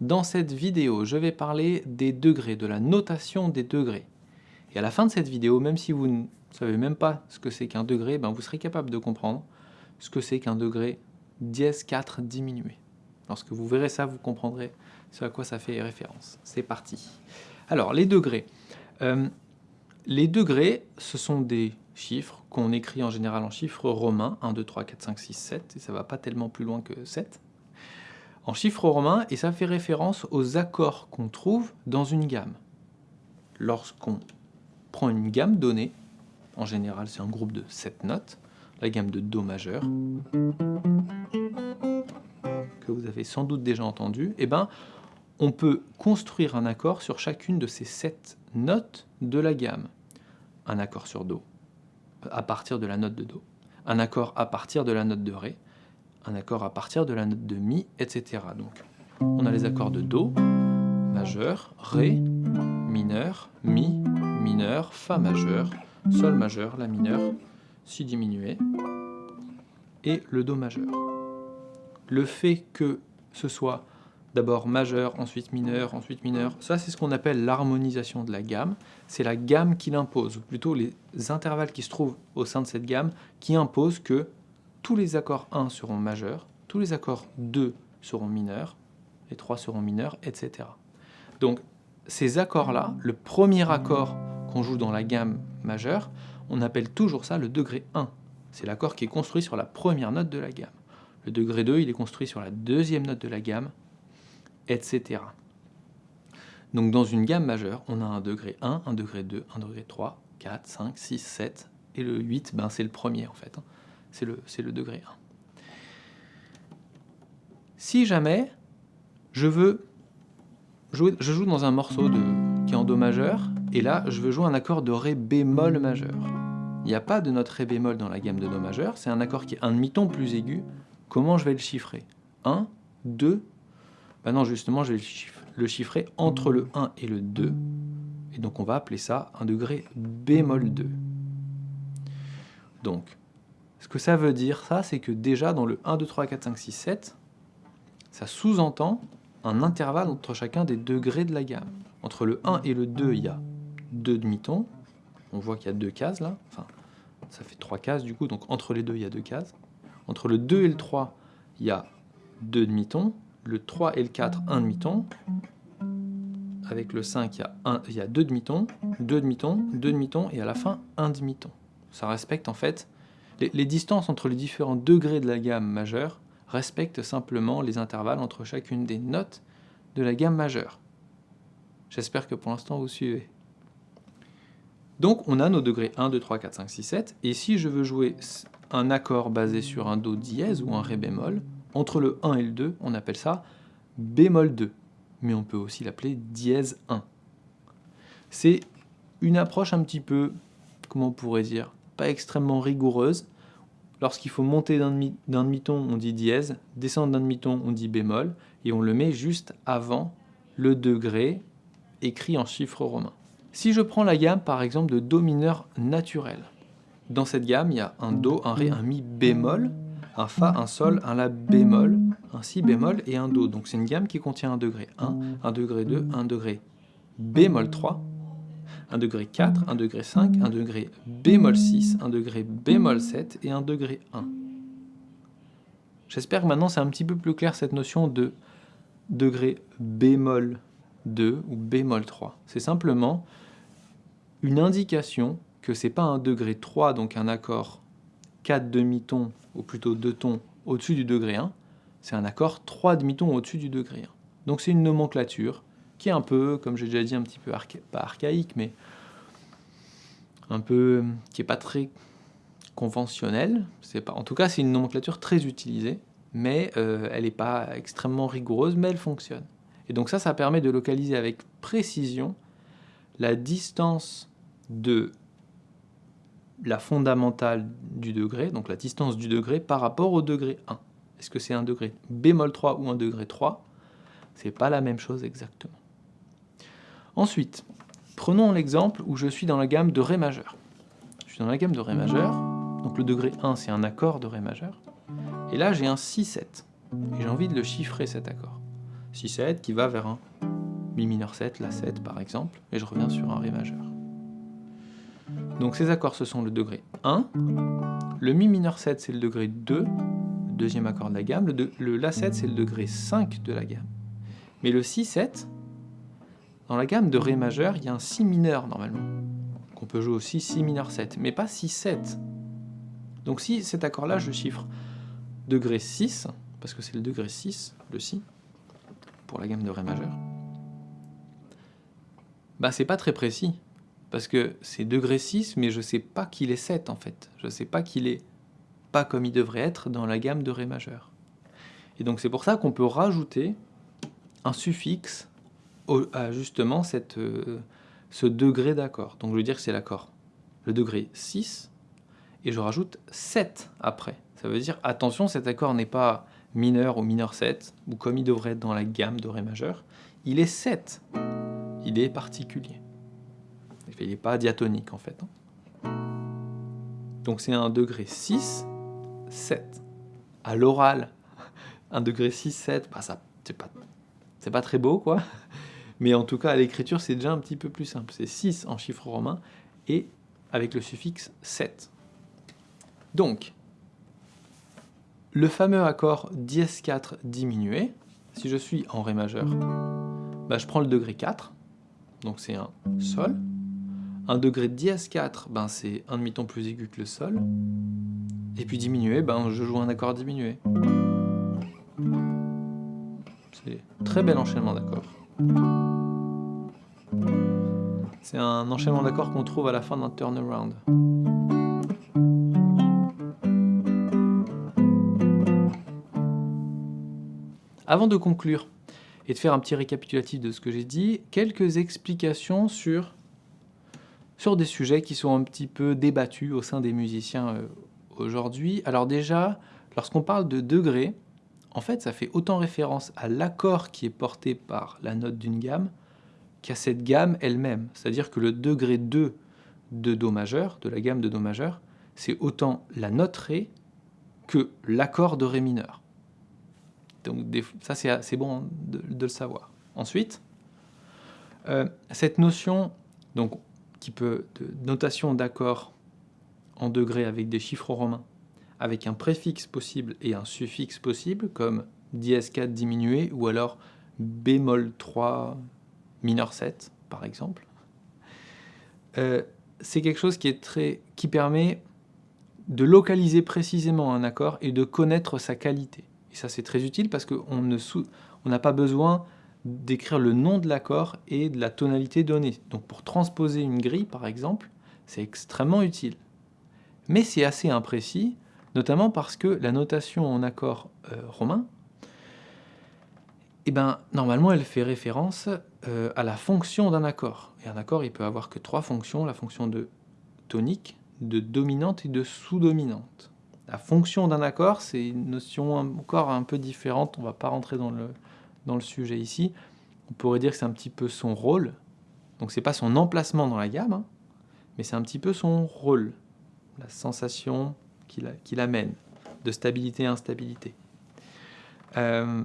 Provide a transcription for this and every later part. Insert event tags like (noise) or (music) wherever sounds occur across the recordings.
Dans cette vidéo, je vais parler des degrés, de la notation des degrés. Et à la fin de cette vidéo, même si vous ne savez même pas ce que c'est qu'un degré, ben vous serez capable de comprendre ce que c'est qu'un degré dièse 4 diminué. Lorsque vous verrez ça, vous comprendrez ce à quoi ça fait référence. C'est parti. Alors, les degrés. Euh, les degrés, ce sont des chiffres qu'on écrit en général en chiffres romains, 1, 2, 3, 4, 5, 6, 7, et ça va pas tellement plus loin que 7, en chiffres romains, et ça fait référence aux accords qu'on trouve dans une gamme. Lorsqu'on prend une gamme donnée, en général c'est un groupe de 7 notes, la gamme de Do majeur, que vous avez sans doute déjà entendu, et eh ben, on peut construire un accord sur chacune de ces 7 notes de la gamme. Un accord sur Do, à partir de la note de Do. Un accord à partir de la note de Ré. Un accord à partir de la note de Mi, etc. Donc, on a les accords de Do, majeur, Ré, mineur, Mi, mineur, Fa majeur, Sol majeur, La mineur, Si diminué, et le Do majeur. Le fait que ce soit d'abord majeur, ensuite mineur, ensuite mineur. Ça, c'est ce qu'on appelle l'harmonisation de la gamme. C'est la gamme qui l'impose, ou plutôt les intervalles qui se trouvent au sein de cette gamme, qui imposent que tous les accords 1 seront majeurs, tous les accords 2 seront mineurs, les 3 seront mineurs, etc. Donc, ces accords-là, le premier accord qu'on joue dans la gamme majeure, on appelle toujours ça le degré 1. C'est l'accord qui est construit sur la première note de la gamme. Le degré 2, il est construit sur la deuxième note de la gamme, etc. Donc dans une gamme majeure, on a un degré 1, un degré 2, un degré 3, 4, 5, 6, 7, et le 8, ben, c'est le premier en fait, hein. C'est le, degré 1. Si jamais je veux jouer, je joue dans un morceau de, qui est en Do majeur, et là je veux jouer un accord de Ré bémol majeur. Il n'y a pas de note Ré bémol dans la gamme de Do majeur, c'est un accord qui est un demi-ton plus aigu. Comment je vais le chiffrer? 1, 2, Maintenant, justement, je vais le chiffrer entre le 1 et le 2. Et donc, on va appeler ça un degré bémol 2. Donc, ce que ça veut dire, ça, c'est que déjà dans le 1, 2, 3, 4, 5, 6, 7, ça sous-entend un intervalle entre chacun des degrés de la gamme. Entre le 1 et le 2, il y a deux demi-tons. On voit qu'il y a deux cases là. Enfin, ça fait trois cases du coup, donc entre les deux, il y a deux cases. Entre le 2 et le 3, il y a deux demi-tons le 3 et le 4, un demi-ton. Avec le 5, il y a, un, il y a deux demi-tons, deux demi-tons, deux demi-tons, et à la fin, un demi-ton. Ça respecte en fait... Les, distances entre les différents degrés de la gamme majeure respectent simplement les intervalles entre chacune des notes de la gamme majeure. J'espère que pour l'instant vous suivez. Donc on a nos degrés 1, 2, 3, 4, 5, 6, 7, et si je veux jouer un accord basé sur un Do dièse ou un Ré bémol, entre le 1 et le 2, on appelle ça bémol 2, mais on peut aussi l'appeler dièse 1. C'est une approche un petit peu, comment on pourrait dire, pas extrêmement rigoureuse. Lorsqu'il faut monter d'un demi-ton, on dit dièse, descendre d'un demi-ton, on dit bémol, et on le met juste avant le degré écrit en chiffres romains. Si je prends la gamme par exemple de Do mineur naturel, dans cette gamme il y a un Do, un Ré, un Mi bémol, un Fa, un Sol, un La bémol, un Si bémol et un Do. Donc c'est une gamme qui contient un degré 1, un degré 2, un degré bémol 3, un degré 4, un degré 5, un degré bémol 6, un degré bémol 7 et un degré 1. J'espère que maintenant c'est un petit peu plus clair cette notion de degré bémol 2 ou bémol 3. C'est simplement une indication que c'est pas un degré 3, donc un accord 4 demi-tons, ou plutôt 2 tons au-dessus du degré 1, c'est un accord 3 demi-tons au-dessus du degré 1. Donc c'est une nomenclature qui est un peu, comme j'ai déjà dit, un petit peu, pas archaïque, mais un peu, qui n'est pas très conventionnelle. Pas, en tout cas, c'est une nomenclature très utilisée, mais euh, elle n'est pas extrêmement rigoureuse, mais elle fonctionne. Et donc ça, ça permet de localiser avec précision la distance de la fondamentale du degré, donc la distance du degré par rapport au degré 1. Est-ce que c'est un degré bémol 3 ou un degré 3 C'est pas la même chose exactement. Ensuite, prenons l'exemple où je suis dans la gamme de Ré majeur. Je suis dans la gamme de Ré majeur, donc le degré 1 c'est un accord de Ré majeur, et là j'ai un Si7, et j'ai envie de le chiffrer cet accord. Si7 qui va vers un Mi mineur 7, La 7 par exemple, et je reviens sur un Ré majeur. Donc ces accords ce sont le degré 1, le Mi mineur 7 c'est le degré 2, le deuxième accord de la gamme, le, La 7 c'est le degré 5 de la gamme. Mais le Si7, dans la gamme de Ré majeur, il y a un Si mineur normalement, qu'on peut jouer aussi Si mineur 7, mais pas Si 7. Donc si cet accord-là, je chiffre degré 6, parce que c'est le degré 6, le Si, pour la gamme de Ré majeur, bah c'est pas très précis, parce que c'est degré 6, mais je sais pas qu'il est 7 en fait. Je sais pas qu'il est pas comme il devrait être dans la gamme de Ré majeur. Et donc c'est pour ça qu'on peut rajouter un suffixe justement cette, euh, ce degré d'accord. Donc je veux dire que c'est l'accord, le degré 6, et je rajoute 7 après. Ça veut dire, attention, cet accord n'est pas mineur ou mineur 7, ou comme il devrait être dans la gamme de Ré majeur, il est 7. Il est particulier. Il n'est pas diatonique en fait. Hein. Donc c'est un degré 6, 7. À l'oral, (laughs) un degré 6, 7, bah c'est pas très beau quoi. Mais en tout cas, à l'écriture, c'est déjà un petit peu plus simple. C'est 6 en chiffre romain et avec le suffixe 7. Donc, le fameux accord dièse 4 diminué, si je suis en Ré majeur, bah, je prends le degré 4, donc c'est un Sol. Un degré dièse 4, ben c'est un demi-ton plus aigu que le Sol. Et puis diminué, ben je joue un accord diminué. C'est très bel enchaînement d'accords. C'est un enchaînement d'accords qu'on trouve à la fin d'un turnaround. Avant de conclure et de faire un petit récapitulatif de ce que j'ai dit, quelques explications sur, des sujets qui sont un petit peu débattus au sein des musiciens euh, aujourd'hui. Alors déjà, lorsqu'on parle de degrés, en fait, ça fait autant référence à l'accord qui est porté par la note d'une gamme qu'à cette gamme elle-même. C'est-à-dire que le degré 2 de Do majeur, de la gamme de Do majeur, c'est autant la note Ré que l'accord de Ré mineur. Donc ça, c'est bon de, le savoir. Ensuite, euh, cette notion, qui peut, de notation d'accord en degrés avec des chiffres romains, avec un préfixe possible et un suffixe possible, comme dièse 4 diminué, ou alors bémol 3 mineur 7, par exemple. Euh, c'est quelque chose qui, est très, qui permet de localiser précisément un accord et de connaître sa qualité. Et ça, c'est très utile parce qu'on n'a pas besoin d'écrire le nom de l'accord et de la tonalité donnée. Donc pour transposer une grille, par exemple, c'est extrêmement utile. Mais c'est assez imprécis, notamment parce que la notation en accord euh, romain, eh ben, normalement, elle fait référence euh, à la fonction d'un accord. Et un accord, il peut avoir que trois fonctions, la fonction de tonique, de dominante et de sous-dominante. La fonction d'un accord, c'est une notion encore un peu différente, on ne va pas rentrer dans le, dans le sujet ici. On pourrait dire que c'est un petit peu son rôle, donc c'est pas son emplacement dans la gamme, hein, mais c'est un petit peu son rôle, la sensation qu'il amène, de stabilité et instabilité. Euh,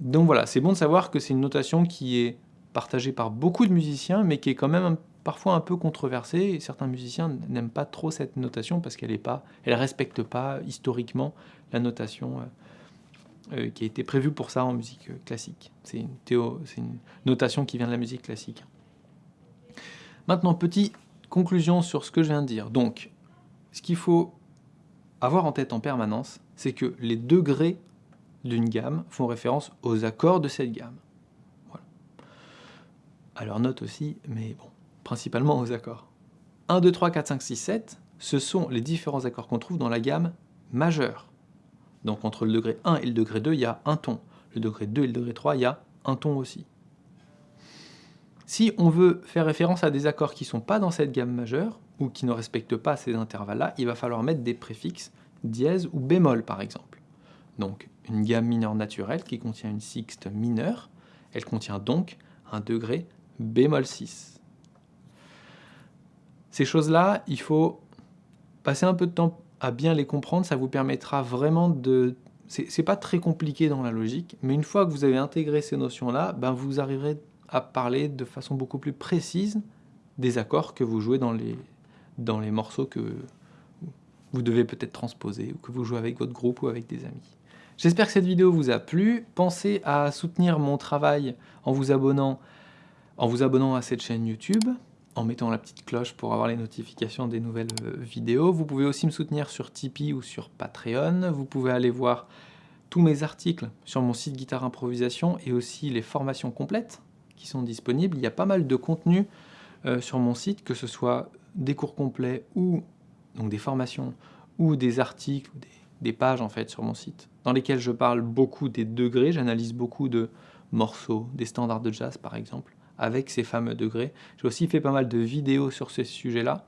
donc voilà, c'est bon de savoir que c'est une notation qui est partagée par beaucoup de musiciens, mais qui est quand même parfois un peu controversée, certains musiciens n'aiment pas trop cette notation parce qu'elle ne respecte pas historiquement la notation euh, euh, qui a été prévue pour ça en musique classique. C'est une, une notation qui vient de la musique classique. Maintenant, petite conclusion sur ce que je viens de dire. Donc, ce qu'il faut avoir en tête en permanence, c'est que les degrés d'une gamme font référence aux accords de cette gamme. Voilà. Alors note aussi, mais bon, principalement aux accords. 1, 2, 3, 4, 5, 6, 7, ce sont les différents accords qu'on trouve dans la gamme majeure. Donc entre le degré 1 et le degré 2, il y a un ton. Le degré 2 et le degré 3, il y a un ton aussi. Si on veut faire référence à des accords qui ne sont pas dans cette gamme majeure, ou qui ne respectent pas ces intervalles-là, il va falloir mettre des préfixes dièse ou bémol par exemple. Donc une gamme mineure naturelle qui contient une sixte mineure, elle contient donc un degré bémol 6. Ces choses-là, il faut passer un peu de temps à bien les comprendre, ça vous permettra vraiment de c'est pas très compliqué dans la logique, mais une fois que vous avez intégré ces notions-là, ben vous arriverez à parler de façon beaucoup plus précise des accords que vous jouez dans les, dans les morceaux que vous devez peut-être transposer, ou que vous jouez avec votre groupe ou avec des amis. J'espère que cette vidéo vous a plu. Pensez à soutenir mon travail en vous abonnant, en vous abonnant à cette chaîne YouTube, en mettant la petite cloche pour avoir les notifications des nouvelles euh, vidéos. Vous pouvez aussi me soutenir sur Tipeee ou sur Patreon. Vous pouvez aller voir tous mes articles sur mon site Guitare Improvisation et aussi les formations complètes qui sont disponibles. Il y a pas mal de contenu euh, sur mon site, que ce soit des cours complets ou donc des formations ou des articles, des, des pages en fait sur mon site, dans lesquelles je parle beaucoup des degrés, j'analyse beaucoup de morceaux, des standards de jazz par exemple, avec ces fameux degrés. J'ai aussi fait pas mal de vidéos sur ces sujets-là,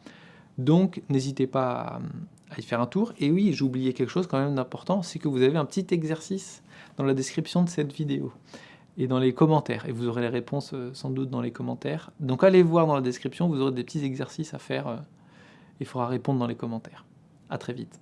donc n'hésitez pas à, y faire un tour. Et oui, oublié quelque chose quand même d'important, c'est que vous avez un petit exercice dans la description de cette vidéo et dans les commentaires. Et vous aurez les réponses euh, sans doute dans les commentaires. Donc allez voir dans la description, vous aurez des petits exercices à faire. Euh, il faudra répondre dans les commentaires. À très vite.